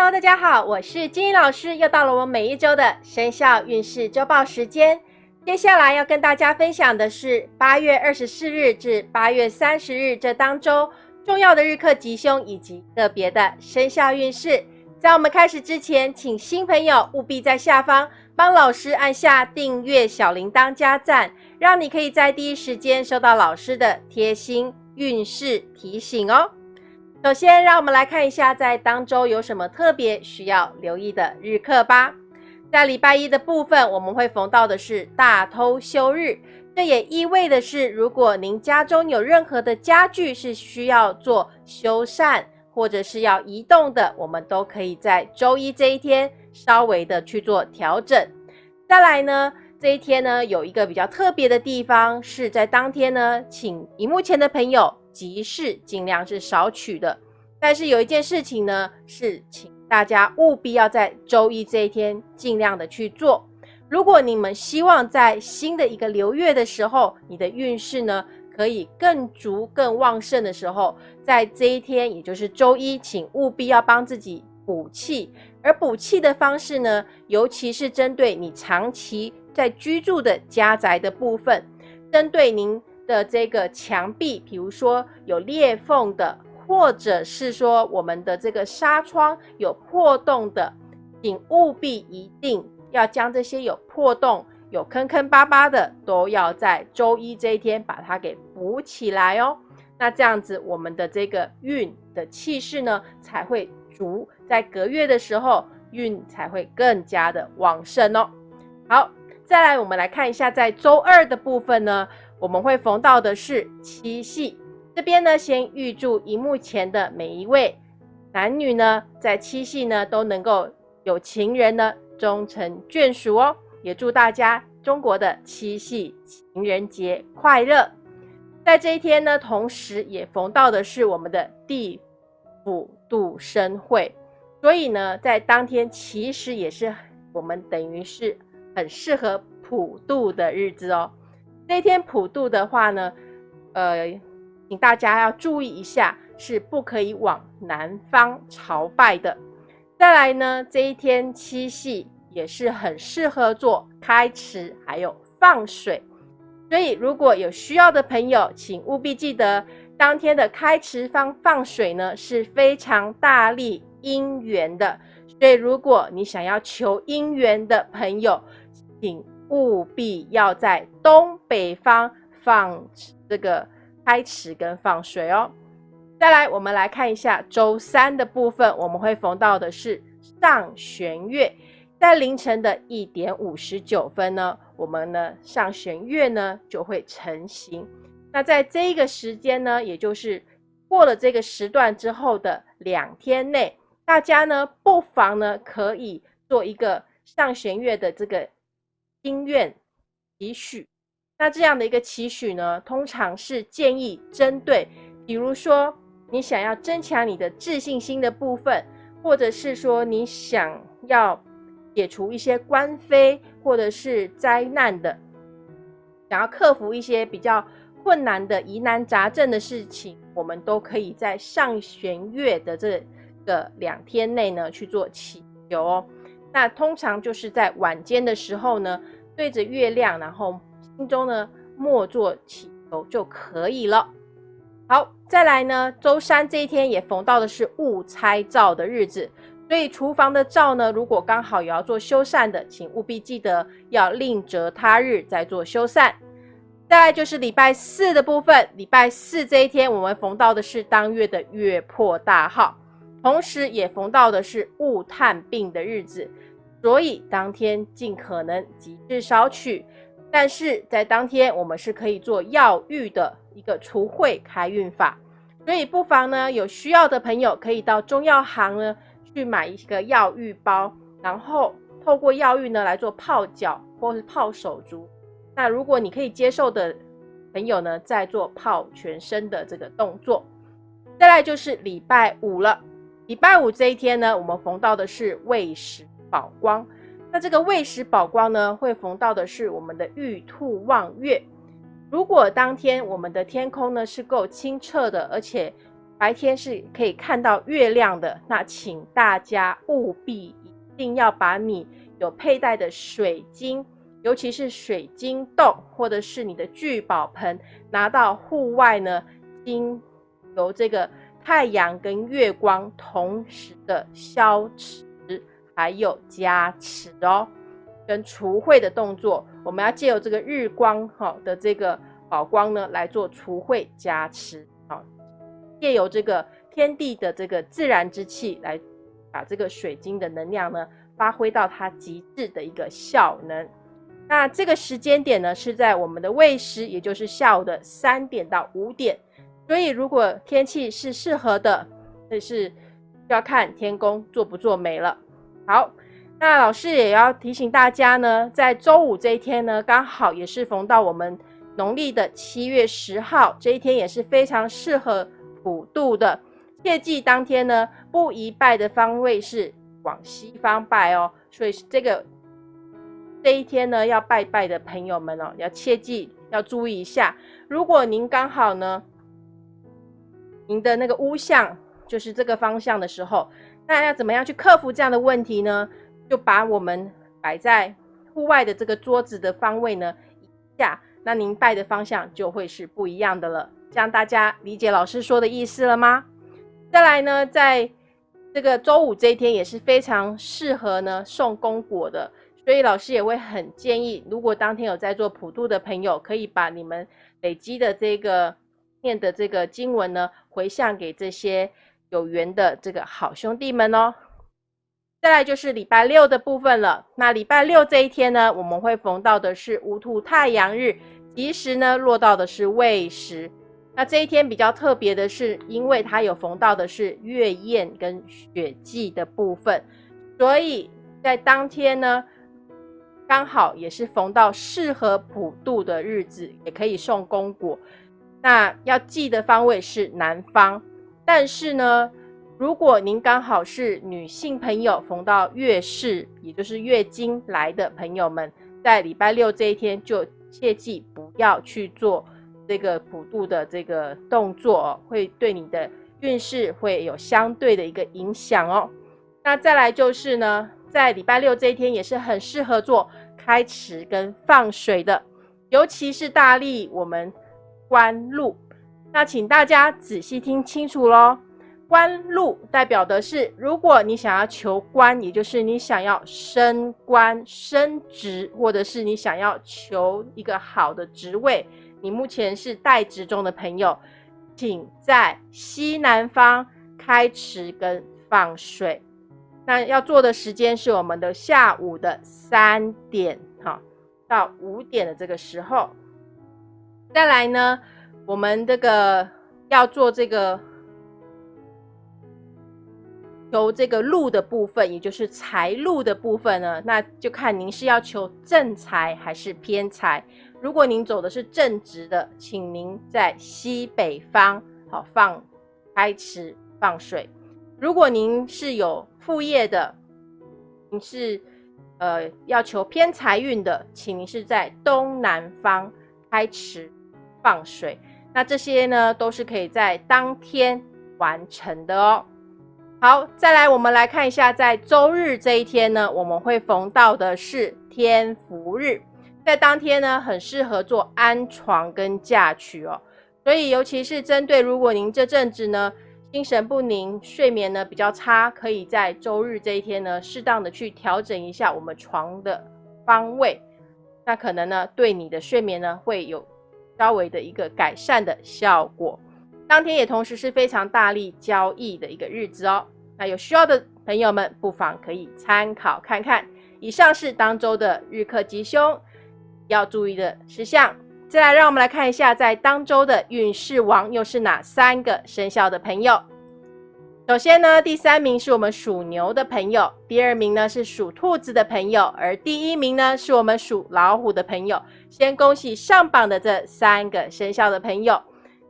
Hello，大家好，我是金英老师，又到了我每一周的生肖运势周报时间。接下来要跟大家分享的是八月二十四日至八月三十日这当周重要的日课吉凶以及个别的生肖运势。在我们开始之前，请新朋友务必在下方帮老师按下订阅、小铃铛加赞，让你可以在第一时间收到老师的贴心运势提醒哦。首先，让我们来看一下在当周有什么特别需要留意的日课吧。在礼拜一的部分，我们会逢到的是大偷休日，这也意味的是，如果您家中有任何的家具是需要做修缮或者是要移动的，我们都可以在周一这一天稍微的去做调整。再来呢，这一天呢有一个比较特别的地方，是在当天呢，请荧幕前的朋友。急事尽量是少取的，但是有一件事情呢，是请大家务必要在周一这一天尽量的去做。如果你们希望在新的一个流月的时候，你的运势呢可以更足、更旺盛的时候，在这一天，也就是周一，请务必要帮自己补气。而补气的方式呢，尤其是针对你长期在居住的家宅的部分，针对您。的这个墙壁，比如说有裂缝的，或者是说我们的这个纱窗有破洞的，请务必一定要将这些有破洞、有坑坑巴巴的，都要在周一这一天把它给补起来哦。那这样子，我们的这个运的气势呢，才会足，在隔月的时候，运才会更加的旺盛哦。好，再来我们来看一下，在周二的部分呢。我们会逢到的是七夕，这边呢，先预祝荧幕前的每一位男女呢，在七夕呢都能够有情人呢终成眷属哦。也祝大家中国的七夕情人节快乐。在这一天呢，同时也逢到的是我们的地府度生会，所以呢，在当天其实也是我们等于是很适合普渡的日子哦。那天普渡的话呢，呃，请大家要注意一下，是不可以往南方朝拜的。再来呢，这一天七夕也是很适合做开池，还有放水。所以如果有需要的朋友，请务必记得，当天的开池放放水呢是非常大力姻缘的。所以如果你想要求姻缘的朋友，请。务必要在东北方放这个开池跟放水哦。再来，我们来看一下周三的部分，我们会逢到的是上弦月，在凌晨的一点五十九分呢，我们呢上弦月呢就会成型。那在这个时间呢，也就是过了这个时段之后的两天内，大家呢不妨呢可以做一个上弦月的这个。心愿期许，那这样的一个期许呢，通常是建议针对，比如说你想要增强你的自信心的部分，或者是说你想要解除一些官非或者是灾难的，想要克服一些比较困难的疑难杂症的事情，我们都可以在上弦月的这个两天内呢去做祈求哦。那通常就是在晚间的时候呢，对着月亮，然后心中呢默做祈求就可以了。好，再来呢，周三这一天也逢到的是勿拆灶的日子，所以厨房的灶呢，如果刚好也要做修缮的，请务必记得要另择他日再做修缮。再来就是礼拜四的部分，礼拜四这一天我们逢到的是当月的月破大号。同时也逢到的是勿探病的日子，所以当天尽可能极致少取。但是在当天我们是可以做药浴的一个除秽开运法，所以不妨呢有需要的朋友可以到中药行呢去买一个药浴包，然后透过药浴呢来做泡脚或是泡手足。那如果你可以接受的朋友呢，再做泡全身的这个动作。再来就是礼拜五了。礼拜五这一天呢，我们逢到的是未时宝光。那这个未时宝光呢，会逢到的是我们的玉兔望月。如果当天我们的天空呢是够清澈的，而且白天是可以看到月亮的，那请大家务必一定要把你有佩戴的水晶，尤其是水晶洞或者是你的聚宝盆，拿到户外呢，经由这个太阳跟月光同时的消持，还有加持哦，跟除秽的动作，我们要借由这个日光哈的这个宝光呢来做除秽加持。借由这个天地的这个自然之气，来把这个水晶的能量呢发挥到它极致的一个效能。那这个时间点呢是在我们的未时，也就是下午的三点到五点。所以如果天气是适合的，这是要看天公做不做美了。好，那老师也要提醒大家呢，在周五这一天呢，刚好也是逢到我们农历的七月十号这一天，也是非常适合。普渡的，切记当天呢不宜拜的方位是往西方拜哦。所以这个这一天呢要拜拜的朋友们哦，要切记要注意一下。如果您刚好呢，您的那个屋向就是这个方向的时候，那要怎么样去克服这样的问题呢？就把我们摆在户外的这个桌子的方位呢移下，那您拜的方向就会是不一样的了。这样大家理解老师说的意思了吗？再来呢，在这个周五这一天也是非常适合呢送功果的，所以老师也会很建议，如果当天有在做普渡的朋友，可以把你们累积的这个念的这个经文呢回向给这些有缘的这个好兄弟们哦。再来就是礼拜六的部分了，那礼拜六这一天呢，我们会逢到的是无土太阳日，吉时呢落到的是未时。那这一天比较特别的是，因为它有逢到的是月宴跟血祭的部分，所以在当天呢，刚好也是逢到适合普渡的日子，也可以送公果。那要记的方位是南方，但是呢，如果您刚好是女性朋友，逢到月事，也就是月经来的朋友们，在礼拜六这一天就切记不要去做。这个普渡的这个动作会对你的运势会有相对的一个影响哦。那再来就是呢，在礼拜六这一天也是很适合做开池跟放水的，尤其是大力我们官禄。那请大家仔细听清楚喽，官禄代表的是，如果你想要求官，也就是你想要升官升职，或者是你想要求一个好的职位。你目前是待职中的朋友，请在西南方开池跟放水。那要做的时间是我们的下午的三点哈到五点的这个时候。再来呢，我们这个要做这个求这个禄的部分，也就是财路的部分呢，那就看您是要求正财还是偏财。如果您走的是正直的，请您在西北方好放开池放水。如果您是有副业的，您是呃要求偏财运的，请您是在东南方开池放水。那这些呢都是可以在当天完成的哦。好，再来我们来看一下，在周日这一天呢，我们会逢到的是天福日。在当天呢，很适合做安床跟嫁娶哦，所以尤其是针对如果您这阵子呢心神不宁、睡眠呢比较差，可以在周日这一天呢适当的去调整一下我们床的方位，那可能呢对你的睡眠呢会有稍微的一个改善的效果。当天也同时是非常大力交易的一个日子哦，那有需要的朋友们不妨可以参考看看。以上是当周的日课吉凶。要注意的事项，再来让我们来看一下，在当周的运势王又是哪三个生肖的朋友？首先呢，第三名是我们属牛的朋友，第二名呢是属兔子的朋友，而第一名呢是我们属老虎的朋友。先恭喜上榜的这三个生肖的朋友。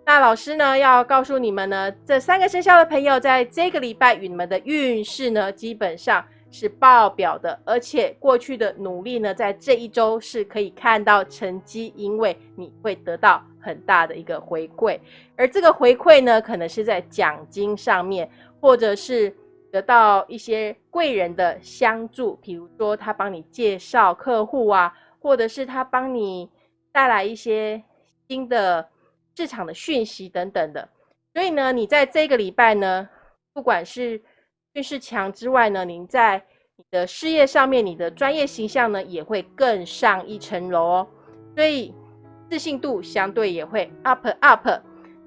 那老师呢要告诉你们呢，这三个生肖的朋友在这个礼拜与你们的运势呢，基本上是爆表的，而且过去的努力呢，在这一周是可以看到成绩，因为你会得到很大的一个回馈，而这个回馈呢，可能是在奖金上面，或者是得到一些贵人的相助，比如说他帮你介绍客户啊，或者是他帮你带来一些新的市场的讯息等等的。所以呢，你在这个礼拜呢，不管是运势强之外呢，您在你的事业上面，你的专业形象呢，也会更上一层楼哦。所以自信度相对也会 up up。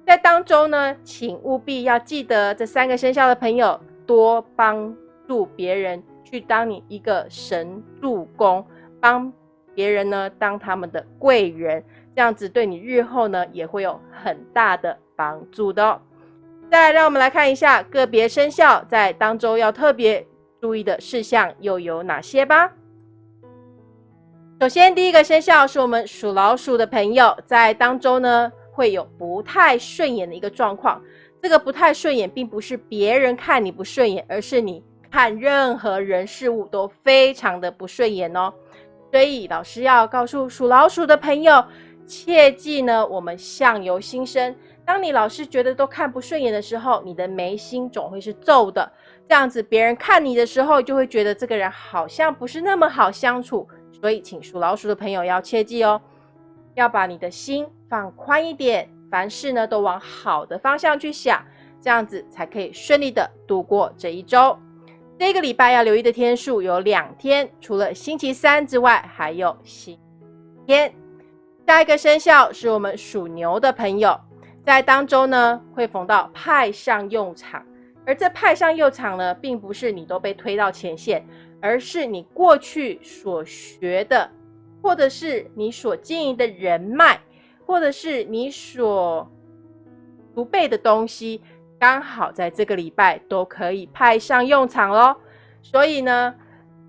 在当中呢，请务必要记得这三个生肖的朋友，多帮助别人，去当你一个神助攻，帮别人呢当他们的贵人，这样子对你日后呢也会有很大的。帮助的哦，再来让我们来看一下个别生肖在当周要特别注意的事项又有哪些吧。首先，第一个生肖是我们属老鼠的朋友，在当周呢会有不太顺眼的一个状况。这个不太顺眼，并不是别人看你不顺眼，而是你看任何人事物都非常的不顺眼哦。所以，老师要告诉属老鼠的朋友，切记呢，我们相由心生。当你老是觉得都看不顺眼的时候，你的眉心总会是皱的。这样子，别人看你的时候，就会觉得这个人好像不是那么好相处。所以，请属老鼠的朋友要切记哦，要把你的心放宽一点，凡事呢都往好的方向去想，这样子才可以顺利的度过这一周。这个礼拜要留意的天数有两天，除了星期三之外，还有星期天。下一个生肖是我们属牛的朋友。在当中呢，会逢到派上用场，而这派上用场呢，并不是你都被推到前线，而是你过去所学的，或者是你所经营的人脉，或者是你所不备的东西，刚好在这个礼拜都可以派上用场喽。所以呢，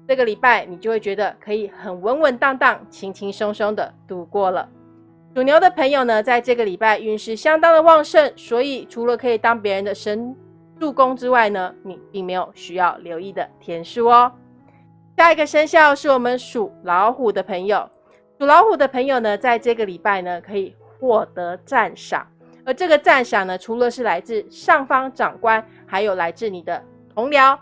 这个礼拜你就会觉得可以很稳稳当当、轻轻松松的度过了。属牛的朋友呢，在这个礼拜运势相当的旺盛，所以除了可以当别人的神助攻之外呢，你并没有需要留意的天数哦。下一个生肖是我们属老虎的朋友，属老虎的朋友呢，在这个礼拜呢，可以获得赞赏，而这个赞赏呢，除了是来自上方长官，还有来自你的同僚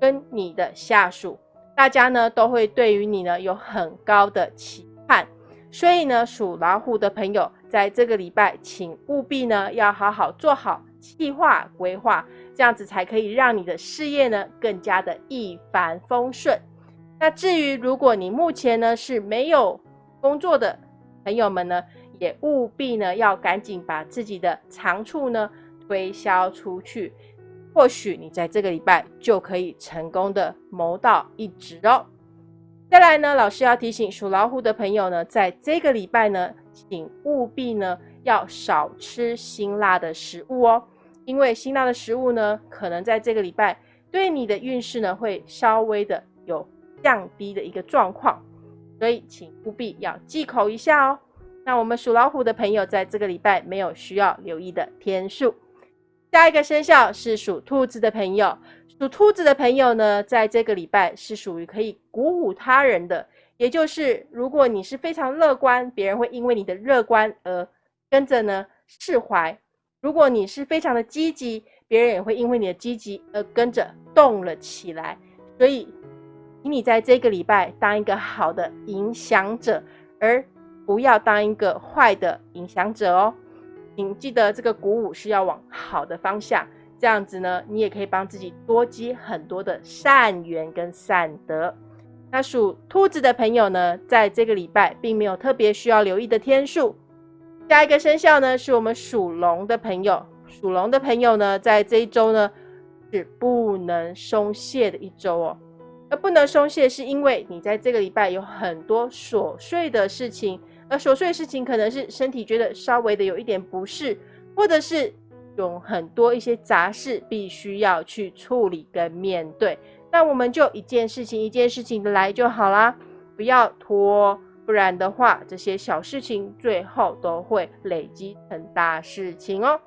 跟你的下属，大家呢都会对于你呢有很高的期盼。所以呢，属老虎的朋友，在这个礼拜，请务必呢要好好做好计划规划，这样子才可以让你的事业呢更加的一帆风顺。那至于如果你目前呢是没有工作的朋友们呢，也务必呢要赶紧把自己的长处呢推销出去，或许你在这个礼拜就可以成功的谋到一职哦。再来呢，老师要提醒属老虎的朋友呢，在这个礼拜呢，请务必呢要少吃辛辣的食物哦，因为辛辣的食物呢，可能在这个礼拜对你的运势呢会稍微的有降低的一个状况，所以请务必要忌口一下哦。那我们属老虎的朋友在这个礼拜没有需要留意的天数，下一个生肖是属兔子的朋友。属兔子的朋友呢，在这个礼拜是属于可以鼓舞他人的，也就是如果你是非常乐观，别人会因为你的乐观而跟着呢释怀；如果你是非常的积极，别人也会因为你的积极而跟着动了起来。所以，请你在这个礼拜当一个好的影响者，而不要当一个坏的影响者哦。请记得，这个鼓舞是要往好的方向。这样子呢，你也可以帮自己多积很多的善缘跟善德。那属兔子的朋友呢，在这个礼拜并没有特别需要留意的天数。下一个生肖呢，是我们属龙的朋友。属龙的朋友呢，在这一周呢，是不能松懈的一周哦。而不能松懈，是因为你在这个礼拜有很多琐碎的事情，而琐碎的事情可能是身体觉得稍微的有一点不适，或者是。有很多一些杂事必须要去处理跟面对，那我们就一件事情一件事情的来就好啦，不要拖，不然的话，这些小事情最后都会累积成大事情哦。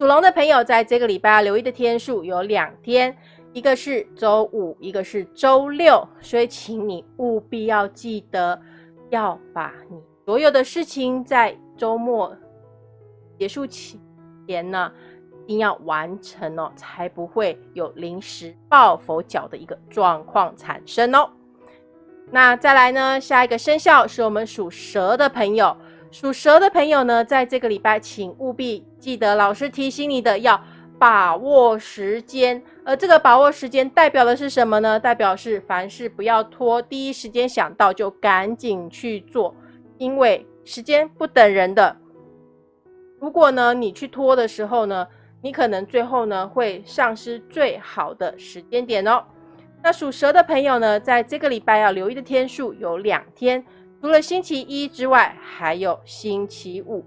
属龙的朋友在这个礼拜要留意的天数有两天，一个是周五，一个是周六，所以请你务必要记得要把你所有的事情在周末结束前呢，一定要完成哦，才不会有临时抱佛脚的一个状况产生哦。那再来呢，下一个生肖是我们属蛇的朋友。属蛇的朋友呢，在这个礼拜，请务必记得老师提醒你的，要把握时间。而这个把握时间代表的是什么呢？代表是凡事不要拖，第一时间想到就赶紧去做，因为时间不等人的。如果呢，你去拖的时候呢，你可能最后呢会丧失最好的时间点哦。那属蛇的朋友呢，在这个礼拜要留意的天数有两天。除了星期一之外，还有星期五，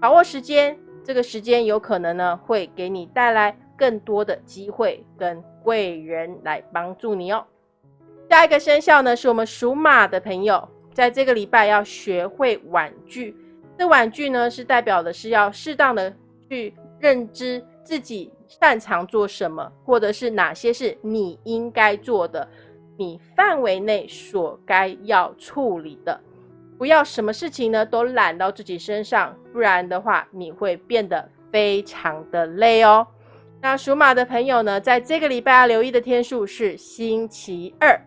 把握时间。这个时间有可能呢，会给你带来更多的机会跟贵人来帮助你哦。下一个生肖呢，是我们属马的朋友，在这个礼拜要学会婉拒。这婉拒呢，是代表的是要适当的去认知自己擅长做什么，或者是哪些是你应该做的，你范围内所该要处理的。不要什么事情呢都揽到自己身上，不然的话你会变得非常的累哦。那属马的朋友呢，在这个礼拜要留意的天数是星期二。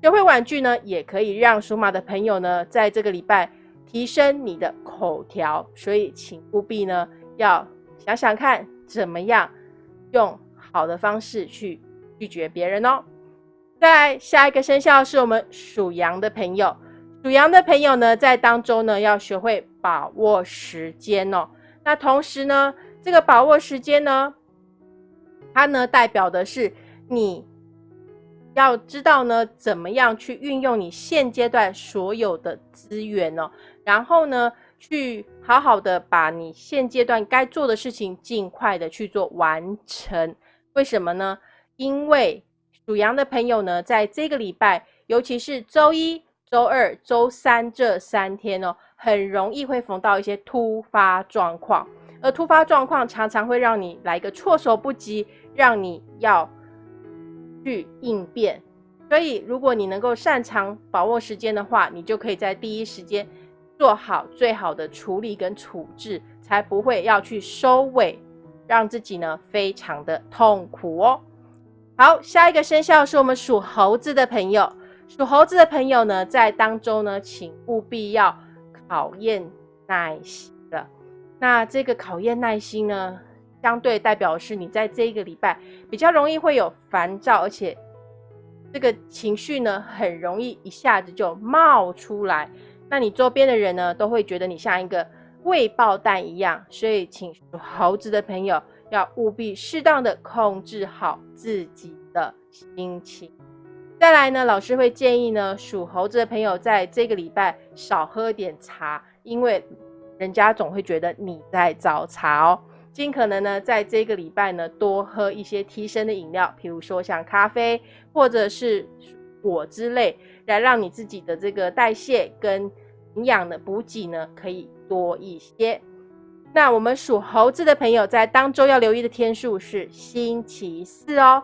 学会婉拒呢，也可以让属马的朋友呢，在这个礼拜提升你的口条，所以请务必呢要想想看怎么样用好的方式去拒绝别人哦。在下一个生肖是我们属羊的朋友。属羊的朋友呢，在当中呢，要学会把握时间哦。那同时呢，这个把握时间呢，它呢代表的是你要知道呢，怎么样去运用你现阶段所有的资源哦，然后呢，去好好的把你现阶段该做的事情尽快的去做完成。为什么呢？因为属羊的朋友呢，在这个礼拜，尤其是周一。周二、周三这三天哦，很容易会逢到一些突发状况，而突发状况常常会让你来个措手不及，让你要去应变。所以，如果你能够擅长把握时间的话，你就可以在第一时间做好最好的处理跟处置，才不会要去收尾，让自己呢非常的痛苦哦。好，下一个生肖是我们属猴子的朋友。属猴子的朋友呢，在当中呢，请务必要考验耐心的。那这个考验耐心呢，相对代表是你在这一个礼拜比较容易会有烦躁，而且这个情绪呢，很容易一下子就冒出来。那你周边的人呢，都会觉得你像一个未爆弹一样。所以，请属猴子的朋友要务必适当的控制好自己的心情。再来呢，老师会建议呢，属猴子的朋友在这个礼拜少喝点茶，因为人家总会觉得你在找茬哦。尽可能呢，在这个礼拜呢，多喝一些提升的饮料，比如说像咖啡或者是果之类，来让你自己的这个代谢跟营养的补给呢，可以多一些。那我们属猴子的朋友在当周要留意的天数是星期四哦。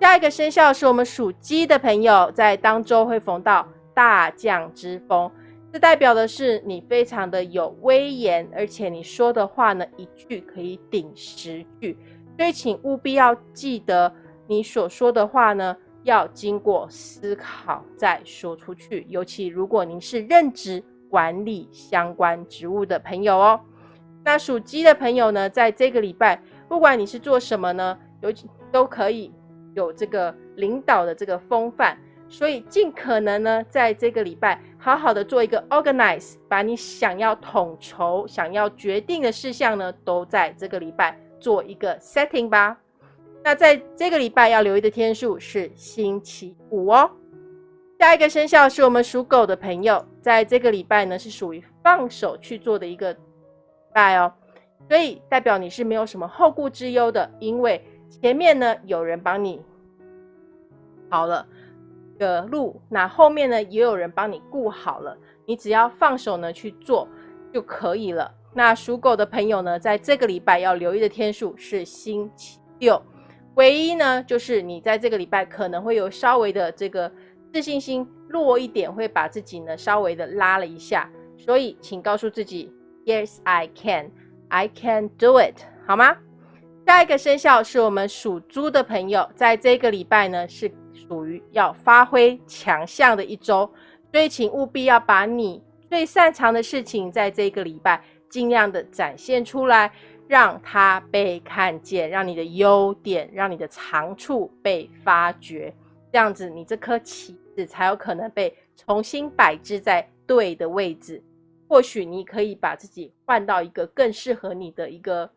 下一个生肖是我们属鸡的朋友，在当周会逢到大将之风，这代表的是你非常的有威严，而且你说的话呢，一句可以顶十句，所以请务必要记得，你所说的话呢，要经过思考再说出去，尤其如果您是任职管理相关职务的朋友哦。那属鸡的朋友呢，在这个礼拜，不管你是做什么呢，尤其都可以。有这个领导的这个风范，所以尽可能呢，在这个礼拜好好的做一个 organize，把你想要统筹、想要决定的事项呢，都在这个礼拜做一个 setting 吧。那在这个礼拜要留意的天数是星期五哦。下一个生肖是我们属狗的朋友，在这个礼拜呢是属于放手去做的一个拜哦，所以代表你是没有什么后顾之忧的，因为。前面呢有人帮你好了的路，那后面呢也有人帮你顾好了，你只要放手呢去做就可以了。那属狗的朋友呢，在这个礼拜要留意的天数是星期六，唯一呢，就是你在这个礼拜可能会有稍微的这个自信心弱一点，会把自己呢稍微的拉了一下。所以，请告诉自己，Yes, I can, I can do it，好吗？下一个生肖是我们属猪的朋友，在这个礼拜呢是属于要发挥强项的一周，所以请务必要把你最擅长的事情，在这个礼拜尽量的展现出来。让它被看见，让你的优点，让你的长处被发掘，这样子你这颗棋子才有可能被重新摆置在对的位置。或许你可以把自己换到一个更适合你的一个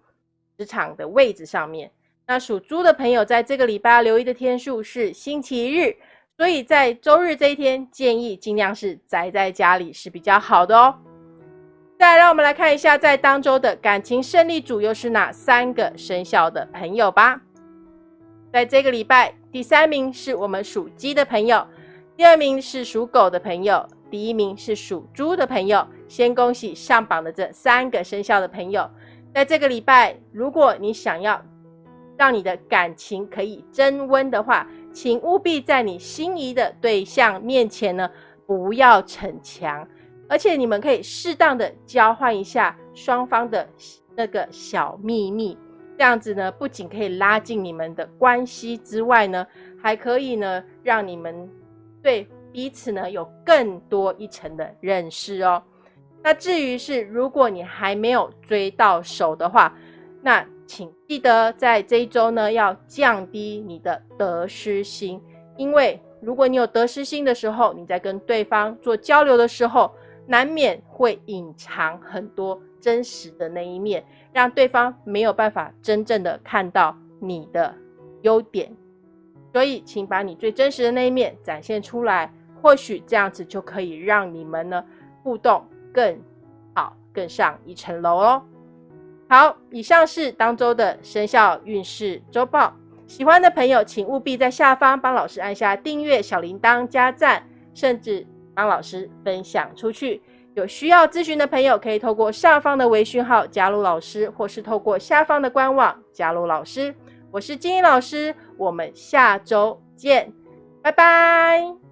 职场的位置上面。那属猪的朋友在这个礼拜留意的天数是星期日，所以在周日这一天建议尽量是宅在家里是比较好的哦。再，让我们来看一下，在当周的感情胜利组又是哪三个生肖的朋友吧。在这个礼拜，第三名是我们属鸡的朋友，第二名是属狗的朋友，第一名是属猪的朋友。先恭喜上榜的这三个生肖的朋友。在这个礼拜，如果你想要让你的感情可以增温的话，请务必在你心仪的对象面前呢，不要逞强。而且你们可以适当的交换一下双方的那个小秘密，这样子呢，不仅可以拉近你们的关系之外呢，还可以呢，让你们对彼此呢有更多一层的认识哦。那至于是如果你还没有追到手的话，那请记得在这一周呢要降低你的得失心，因为如果你有得失心的时候，你在跟对方做交流的时候。难免会隐藏很多真实的那一面，让对方没有办法真正的看到你的优点。所以，请把你最真实的那一面展现出来，或许这样子就可以让你们呢互动更好，更上一层楼哦。好，以上是当周的生肖运势周报。喜欢的朋友，请务必在下方帮老师按下订阅、小铃铛、加赞，甚至。帮老师分享出去，有需要咨询的朋友可以透过上方的微讯号加入老师，或是透过下方的官网加入老师。我是金英老师，我们下周见，拜拜。